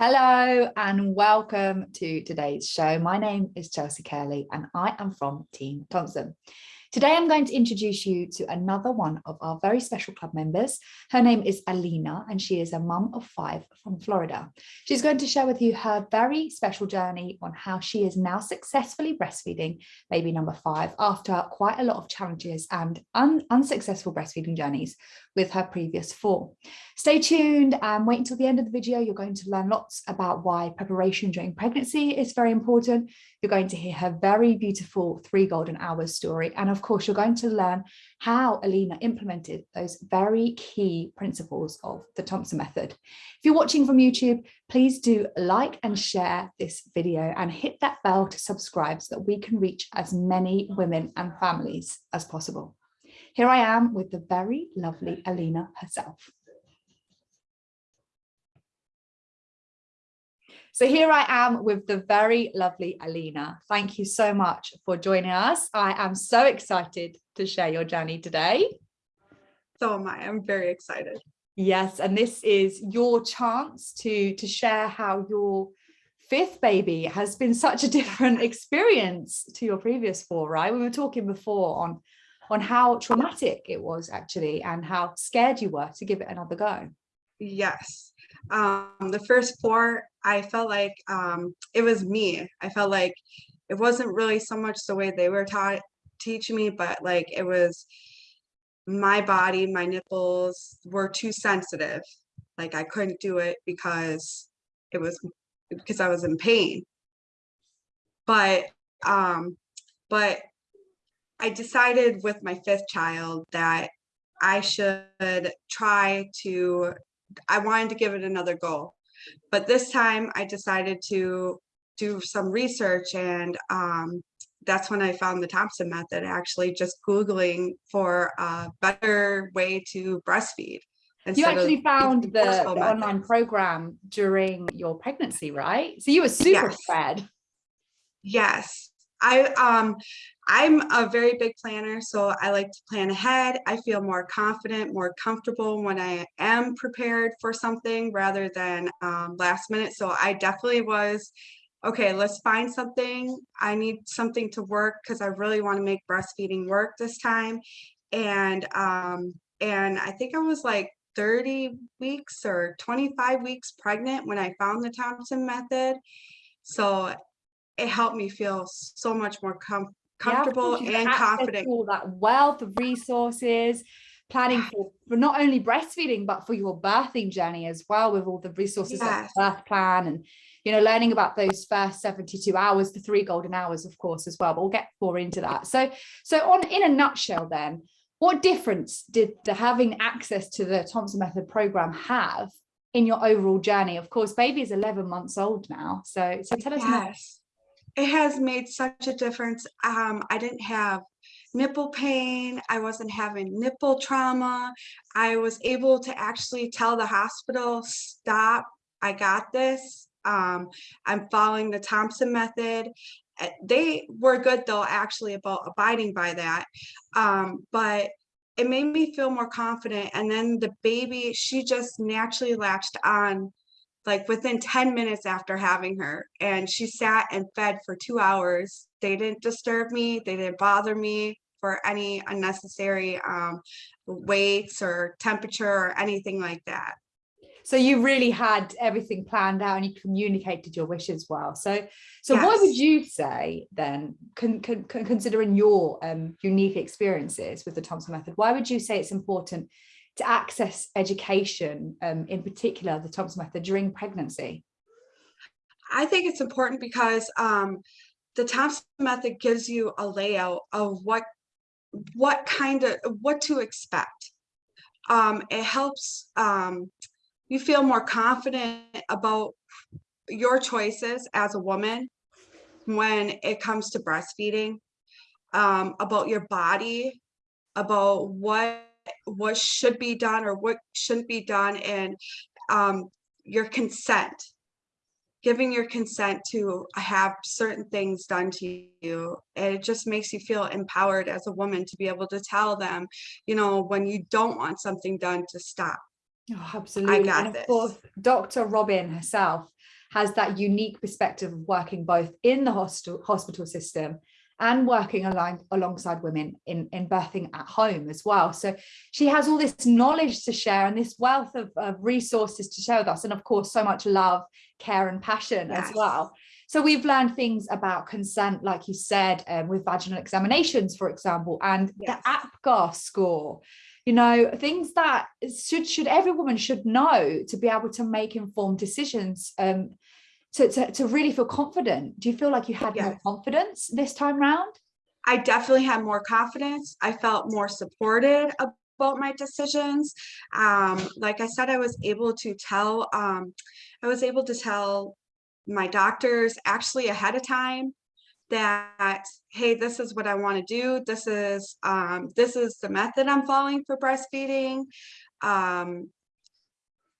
Hello and welcome to today's show. My name is Chelsea Curley and I am from Team Thompson. Today I'm going to introduce you to another one of our very special club members. Her name is Alina and she is a mum of five from Florida. She's going to share with you her very special journey on how she is now successfully breastfeeding baby number five after quite a lot of challenges and un unsuccessful breastfeeding journeys with her previous four. Stay tuned and wait until the end of the video. You're going to learn lots about why preparation during pregnancy is very important. You're going to hear her very beautiful three golden hours story. And of course, you're going to learn how Alina implemented those very key principles of the Thompson method. If you're watching from YouTube, please do like and share this video and hit that bell to subscribe so that we can reach as many women and families as possible. Here I am with the very lovely Alina herself. So here I am with the very lovely Alina. Thank you so much for joining us. I am so excited to share your journey today. So am I. I'm very excited. Yes, and this is your chance to, to share how your fifth baby has been such a different experience to your previous four, right? We were talking before on on how traumatic it was actually and how scared you were to give it another go. Yes. Um, the first four, I felt like um, it was me. I felt like it wasn't really so much the way they were taught teaching me, but like it was my body, my nipples were too sensitive. Like I couldn't do it because it was because I was in pain. But um, but I decided with my fifth child that I should try to, I wanted to give it another go. But this time I decided to do some research and um, that's when I found the Thompson method, actually just Googling for a better way to breastfeed. You actually found the, the online program during your pregnancy, right? So you were super yes. fed. Yes. I um I'm a very big planner, so I like to plan ahead. I feel more confident, more comfortable when I am prepared for something rather than um, last minute. So I definitely was, okay, let's find something. I need something to work because I really want to make breastfeeding work this time. And um, and I think I was like 30 weeks or 25 weeks pregnant when I found the Thompson method. So it helped me feel so much more com comfortable yeah, and confident. All that wealth of resources, planning for, for not only breastfeeding, but for your birthing journey as well, with all the resources yes. like birth plan and you know, learning about those first 72 hours, the three golden hours, of course, as well, but we'll get more into that. So, so on in a nutshell, then, what difference did the having access to the Thompson Method program have in your overall journey? Of course, baby is 11 months old now. So, so tell us yes it has made such a difference. Um, I didn't have nipple pain. I wasn't having nipple trauma. I was able to actually tell the hospital, stop, I got this. Um, I'm following the Thompson method. Eh, they were good though, actually about abiding by that. Um, but it made me feel more confident. And then the baby, she just naturally latched on like within 10 minutes after having her and she sat and fed for two hours. They didn't disturb me they didn't bother me for any unnecessary um, weights or temperature or anything like that. So you really had everything planned out and you communicated your wishes well. So so yes. what would you say then con, con, considering your um, unique experiences with the thompson method why would you say it's important to access education, um, in particular the Thompson method during pregnancy? I think it's important because um, the Thompson method gives you a layout of what what kind of what to expect. Um, it helps um, you feel more confident about your choices as a woman when it comes to breastfeeding, um, about your body, about what what should be done or what shouldn't be done and um, your consent giving your consent to have certain things done to you it just makes you feel empowered as a woman to be able to tell them you know when you don't want something done to stop oh, absolutely I got and of this. course dr robin herself has that unique perspective of working both in the hospital hospital system and working along, alongside women in, in birthing at home as well. So she has all this knowledge to share and this wealth of, of resources to share with us. And of course, so much love, care and passion yes. as well. So we've learned things about consent, like you said, um, with vaginal examinations, for example, and yes. the APGAR score, you know, things that should should every woman should know to be able to make informed decisions um, to, to, to really feel confident. Do you feel like you had more confidence this time round? I definitely had more confidence. I felt more supported about my decisions. Um, like I said, I was able to tell, um, I was able to tell my doctors actually ahead of time that hey this is what i want to do this is um, this is the method i'm following for breastfeeding um,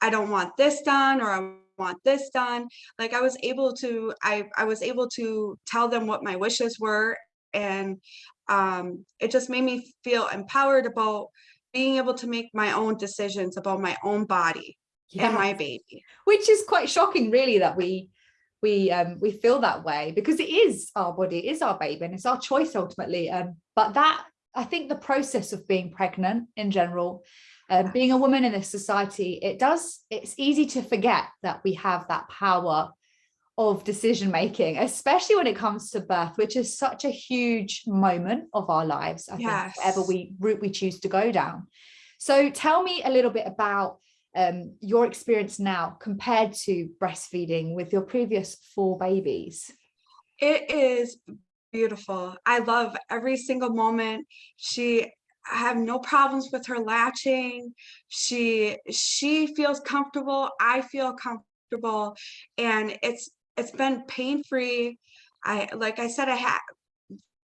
i don't want this done or i want this done like i was able to i i was able to tell them what my wishes were and um, it just made me feel empowered about being able to make my own decisions about my own body and my baby which is quite shocking really that we we um, we feel that way because it is our body, it is our baby, and it's our choice ultimately. Um, but that I think the process of being pregnant in general, uh, being a woman in this society, it does. It's easy to forget that we have that power of decision making, especially when it comes to birth, which is such a huge moment of our lives. I yes. think whatever we route we choose to go down. So tell me a little bit about um, your experience now compared to breastfeeding with your previous four babies? It is beautiful. I love every single moment. She I have no problems with her latching. She she feels comfortable. I feel comfortable, and it's it's been pain free. I like I said I had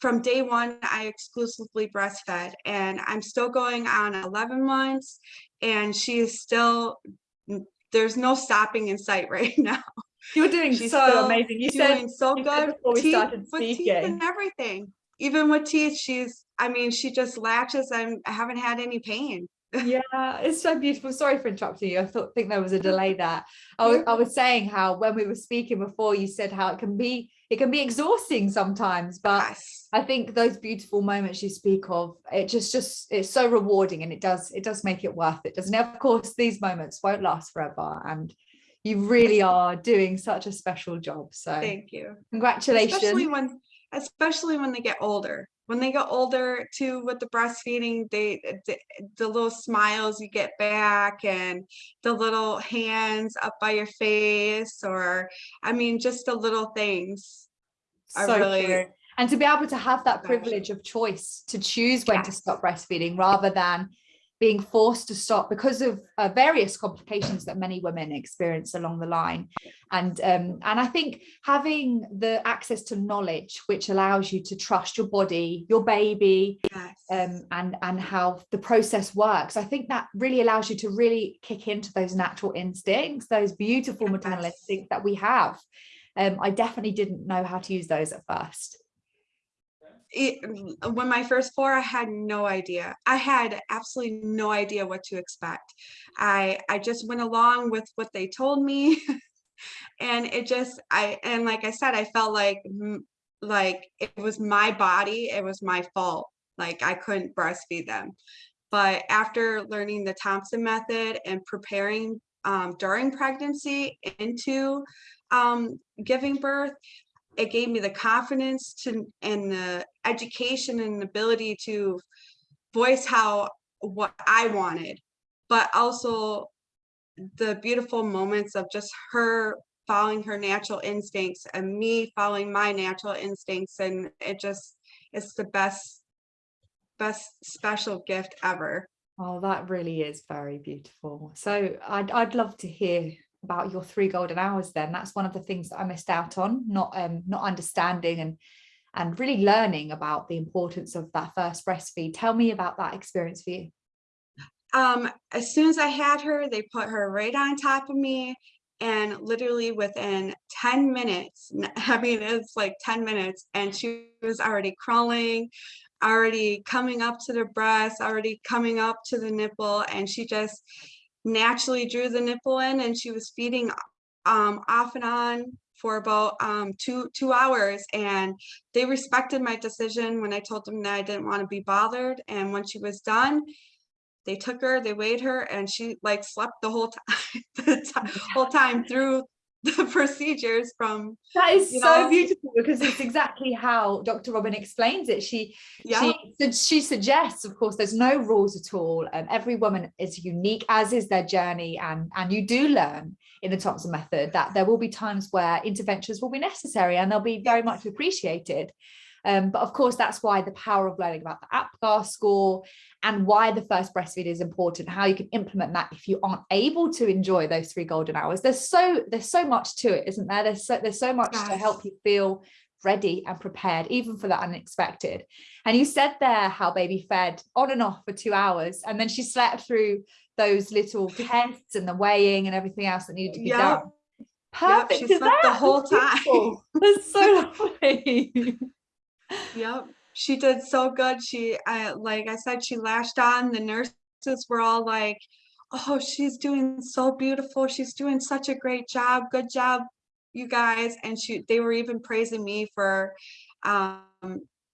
from day one I exclusively breastfed, and I'm still going on 11 months, and she is still there's no stopping in sight right now. You're doing She's so amazing. You doing said so good before we teeth, started speaking. With teeth and everything. Even with teeth, she's I mean, she just latches and I haven't had any pain. yeah, it's so beautiful. Sorry for interrupting you. I thought think there was a delay there. I was, I was saying how when we were speaking before, you said how it can be it can be exhausting sometimes, but yes. I think those beautiful moments you speak of, it just just it's so rewarding and it does it does make it worth it, doesn't it? Of course, these moments won't last forever and you really are doing such a special job. So thank you. Congratulations. Especially when especially when they get older. When they get older too with the breastfeeding, they eh, the, eh, the little smiles you get back and the little hands up by your face or I mean just the little things are so really true. and to be able to have that privilege of choice to choose when yes. to stop breastfeeding rather than being forced to stop because of uh, various complications that many women experience along the line and um, and I think having the access to knowledge which allows you to trust your body your baby yes. um, and and how the process works I think that really allows you to really kick into those natural instincts those beautiful yes. maternal instincts that we have um, I definitely didn't know how to use those at first it, mm, when my first four, I had no idea. I had absolutely no idea what to expect. I I just went along with what they told me, and it just I and like I said, I felt like like it was my body, it was my fault. Like I couldn't breastfeed them. But after learning the Thompson method and preparing um, during pregnancy into um, giving birth, it gave me the confidence to and the education and ability to voice how what I wanted, but also the beautiful moments of just her following her natural instincts and me following my natural instincts and it just it's the best best special gift ever. Oh that really is very beautiful. So i'd, I'd love to hear about your three golden hours then that's one of the things that I missed out on not um not understanding and and really learning about the importance of that first breastfeed. Tell me about that experience for you. Um as soon as I had her they put her right on top of me and literally within 10 minutes I mean it's like 10 minutes and she was already crawling already coming up to the breast already coming up to the nipple and she just naturally drew the nipple in and she was feeding um, off and on for about um, two two hours, and they respected my decision when I told them that I didn't want to be bothered. And when she was done, they took her, they weighed her, and she like slept the whole time, the whole time through the procedures from That is so know? beautiful because it's exactly how Dr. Robin explains it. She yeah she she suggests, of course, there's no rules at all, and every woman is unique, as is their journey, and and you do learn in the Thompson method that there will be times where interventions will be necessary and they'll be very much appreciated. Um, but of course, that's why the power of learning about the APGAR score and why the first breastfeed is important, how you can implement that if you aren't able to enjoy those three golden hours. There's so there's so much to it, isn't there? There's so there's so much to help you feel ready and prepared, even for the unexpected. And you said there how baby fed on and off for two hours, and then she slept through those little tests and the weighing and everything else that needed to be Yep. done. Yep, Perfect. she to slept the whole time. That's so lovely. Yep, she did so good. She, I, like I said, she latched on. The nurses were all like, "Oh, she's doing so beautiful. She's doing such a great job. Good job, you guys." And she, they were even praising me for, um,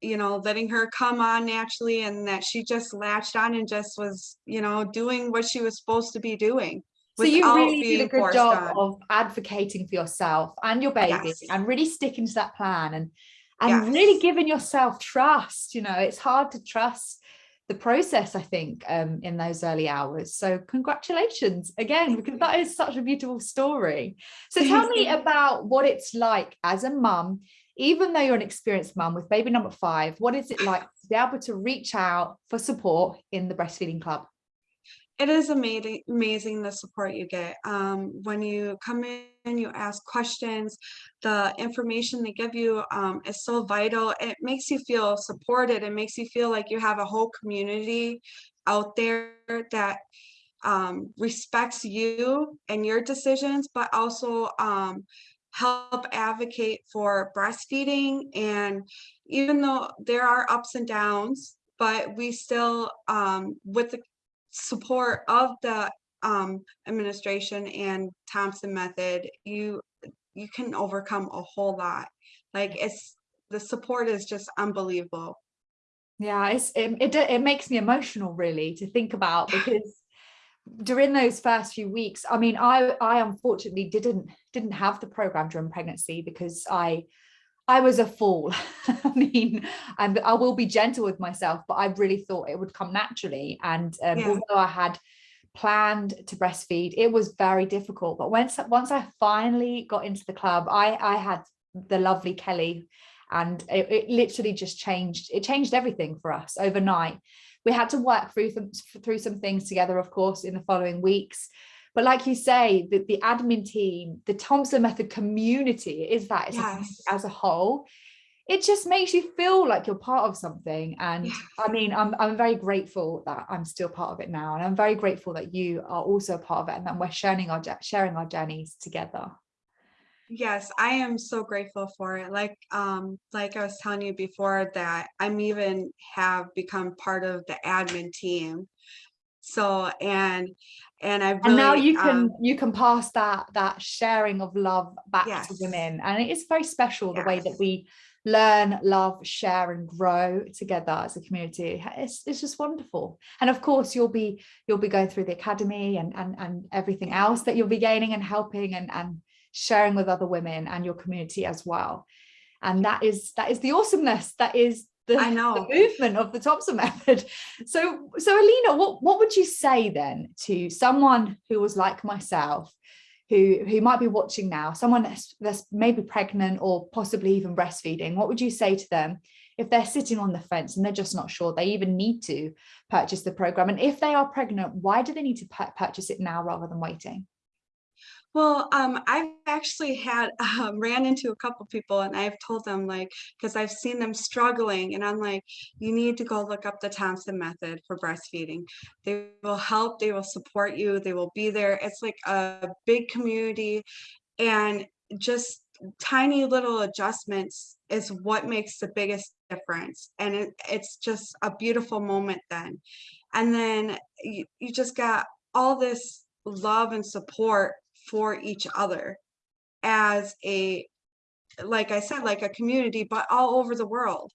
you know, letting her come on naturally, and that she just latched on and just was, you know, doing what she was supposed to be doing. So you really did a good job on. of advocating for yourself and your baby Yes. and really sticking to that plan and and really giving yourself trust. You know, it's hard to trust the process, I think, um, in those early hours. So congratulations again, because that is such a beautiful story. So tell me about what it's like as a mum, even though you're an experienced mum with baby number five, what is it like to be able to reach out for support in the breastfeeding club? It is amazing, amazing the support you get. Um, when you come in, you ask questions, the information they give you um, is so vital. It makes you feel supported. It makes you feel like you have a whole community out there that um, respects you and your decisions, but also um, help advocate for breastfeeding. And even though there are ups and downs, but we still, um, with the support of the um, administration and Thompson method, you you can overcome a whole lot. Like it's the support is just unbelievable. Yeah, it's it, it, it makes me emotional really to think about because during those first few weeks, I mean, I I unfortunately didn't didn't have the program during pregnancy because I I was a fool. I mean, and I will be gentle with myself, but I really thought it would come naturally. And um, Yeah. although I had planned to breastfeed, it was very difficult. But once once I finally got into the club, I I had the lovely Kelly, and it, it literally just changed. It changed everything for us overnight. We had to work through through some things together, of course, in the following weeks. But like you say, the, the admin team, the Thompson Method community is that as, Yes. a, as a whole, it just makes you feel like you're part of something. And Yes. I mean, I'm, I'm very grateful that I'm still part of it now. And I'm very grateful that you are also a part of it and that we're sharing our, sharing our journeys together. Yes, I am so grateful for it. Like um like I was telling you before that I'm even have become part of the admin team. So and and I really and now you can um, you can pass that that sharing of love back to women. And it is very special the way that we learn love share and grow together as a community. It's, it's just wonderful. And of course you'll be you'll be going through the academy and and, and everything else that you'll be gaining and helping and and sharing with other women and your community as well. And that is that is the awesomeness. That is the, I the movement of the Thompson method. So, so Alina, what, what would you say then to someone who was like myself, who, who might be watching now, someone that's, that's maybe pregnant or possibly even breastfeeding, what would you say to them if they're sitting on the fence and they're just not sure they even need to purchase the program? And if they are pregnant, why do they need to purchase it now rather than waiting? Well, um, I've actually had um, ran into a couple people and I've told them like because I've seen them struggling and I'm like, you need to go look up the Thompson method for breastfeeding. They will help, they will support you, they will be there. It's like a big community and just tiny little adjustments is what makes the biggest difference. And it, it's just a beautiful moment then. And then you, you just got all this love and support for each other. as a, like I said, like a community, but all over the world.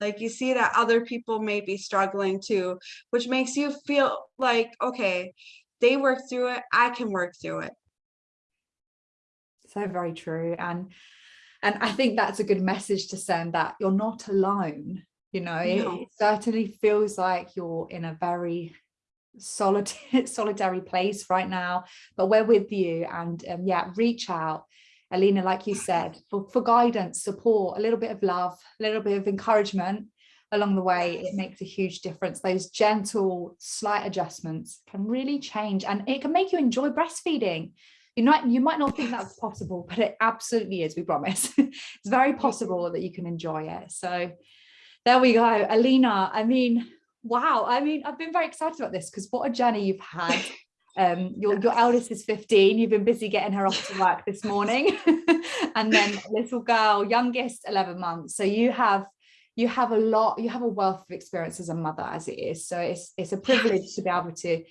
Like you see that other people may be struggling too, which makes you feel like, okay, they work through it, I can work through it. So very true. And and I think that's a good message to send that you're not alone. You know, it, No. it certainly feels like you're in a very solitary solitary place right now, but we're with you and um, yeah, reach out. Alina, like you said, for, for guidance, support, a little bit of love, a little bit of encouragement along the way, it makes a huge difference. Those gentle, slight adjustments can really change and it can make you enjoy breastfeeding. You might, you might not think that's possible, but it absolutely is, we promise. it's very possible that you can enjoy it. So there we go. Alina, I mean, wow. I mean, I've been very excited about this because what a journey you've had. Um, your, your eldest is 15. You've been busy getting her off to work this morning. and then little girl, youngest 11 months. So you have you have a lot, you have a wealth of experience as a mother as it is. So it's it's a privilege to be able to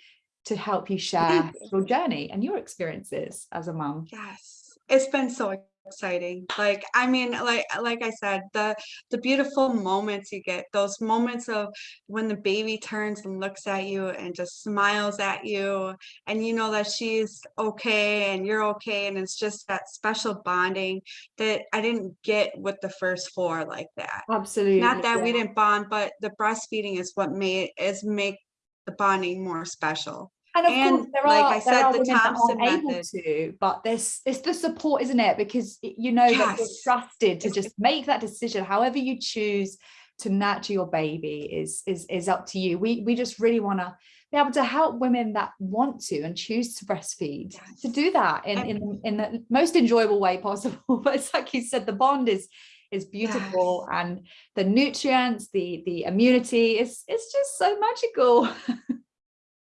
to help you share your journey and your experiences as a mum. Yes, it's been so exciting. Like, I mean, like like I said, the the beautiful moments you get, those moments of when the baby turns and looks at you and just smiles at you, and you know that she's okay and you're okay, and it's just that special bonding that I didn't get with the first four like that. Absolutely. Not that we didn't bond, but the breastfeeding is what made is make the bonding more special. And of And course, there like are, I there said, are the that Thompson aren't able to, but there's it's the support, isn't it? Because you know that you're trusted to just make that decision, however you choose to nurture your baby is is is up to you. We we just really want to be able to help women that want to and choose to breastfeed to do that in in in the most enjoyable way possible. But it's like you said, the bond is is beautiful and the nutrients, the the immunity is it's just so magical.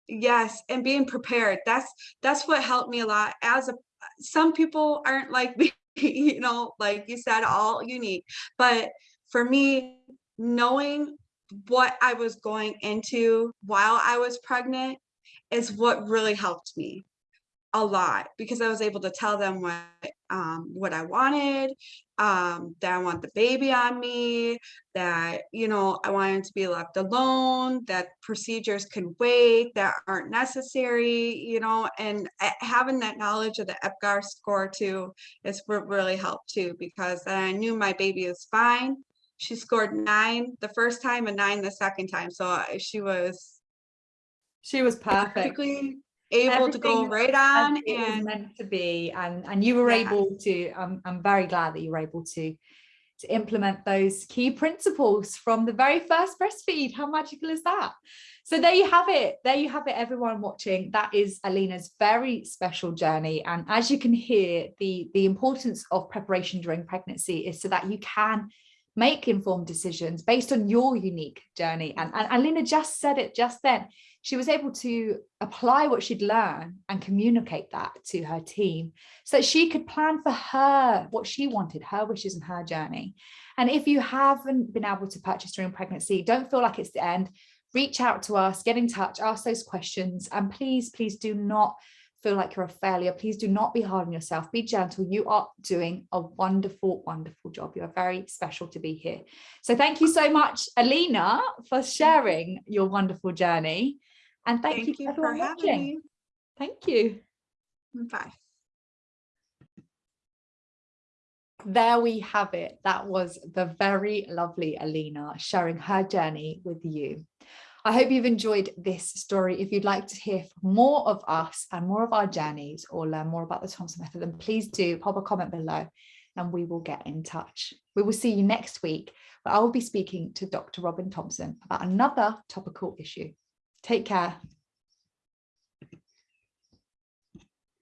Yes, and being prepared. That's that's what helped me a lot. As a some people aren't like me, you know, like you said, all unique. But for me, knowing what I was going into while I was pregnant is what really helped me a lot because I was able to tell them what um what I wanted, um, that I want the baby on me, that you know I wanted to be left alone, that procedures can wait, that aren't necessary, you know, and having that knowledge of the APGAR score too is what really helped too because then I knew my baby is fine. She scored nine the first time and nine the second time, so she was She was perfect. perfectly able to go right on and meant to be and and you were able to I'm, I'm very glad that you were able to to implement those key principles from the very first breastfeed. How magical is that? So there you have it there you have it everyone watching. That is alina's very special journey and as you can hear the the importance of preparation during pregnancy is so that you can make informed decisions based on your unique journey. And, and alina just said it just then. She was able to apply what she'd learned and communicate that to her team so that she could plan for her what she wanted her wishes and her journey. And if you haven't been able to purchase during pregnancy don't feel like it's the end. Reach out to us get in touch ask those questions. And please please do not feel like you're a failure please do not be hard on yourself be gentle you are doing a wonderful wonderful job you're very special to be here so thank you so much alina for sharing your wonderful journey and thank, thank you, you for having watching. me. Thank you. Bye. There we have it. That was the very lovely Alina sharing her journey with you. I hope you've enjoyed this story. If you'd like to hear more of us and more of our journeys or learn more about the Thompson method, then please do pop a comment below and we will get in touch. We will see you next week where I will be speaking to Dr. Robin Thompson about another topical issue. Take care.